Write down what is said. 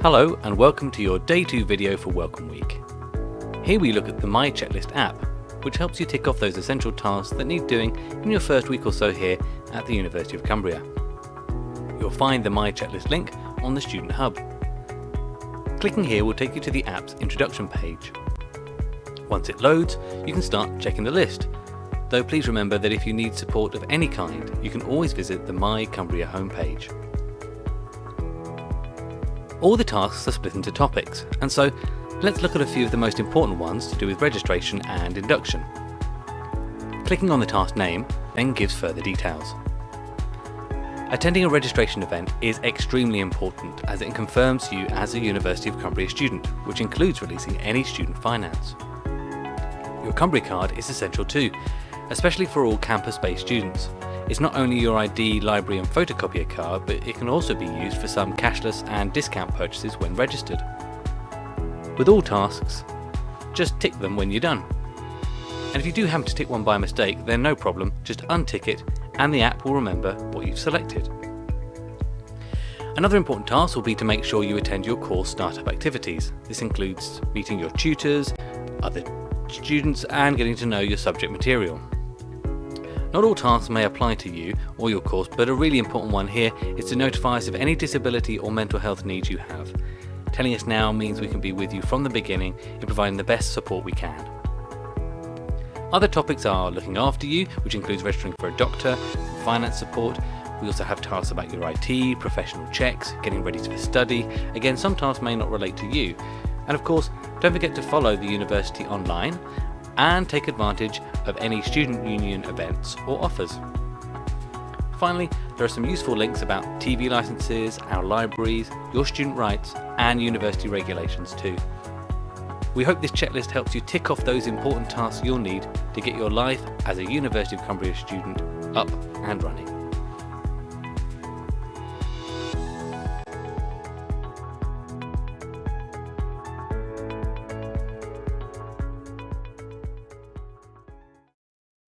Hello and welcome to your Day 2 video for Welcome Week. Here we look at the My Checklist app, which helps you tick off those essential tasks that need doing in your first week or so here at the University of Cumbria. You'll find the My Checklist link on the Student Hub. Clicking here will take you to the app's introduction page. Once it loads, you can start checking the list, though please remember that if you need support of any kind, you can always visit the My Cumbria homepage. All the tasks are split into topics, and so let's look at a few of the most important ones to do with registration and induction. Clicking on the task name then gives further details. Attending a registration event is extremely important as it confirms you as a University of Cumbria student, which includes releasing any student finance. Your Cumbria card is essential too, especially for all campus-based students. It's not only your ID, library and photocopier card, but it can also be used for some cashless and discount purchases when registered. With all tasks, just tick them when you're done. And if you do happen to tick one by mistake, then no problem, just untick it and the app will remember what you've selected. Another important task will be to make sure you attend your course startup activities. This includes meeting your tutors, other students and getting to know your subject material. Not all tasks may apply to you or your course, but a really important one here is to notify us of any disability or mental health needs you have. Telling us now means we can be with you from the beginning in providing the best support we can. Other topics are looking after you, which includes registering for a doctor, finance support, we also have tasks about your IT, professional checks, getting ready for study. Again, some tasks may not relate to you. And of course, don't forget to follow the university online and take advantage of any student union events or offers. Finally, there are some useful links about TV licenses, our libraries, your student rights and university regulations too. We hope this checklist helps you tick off those important tasks you'll need to get your life as a University of Cumbria student up and running.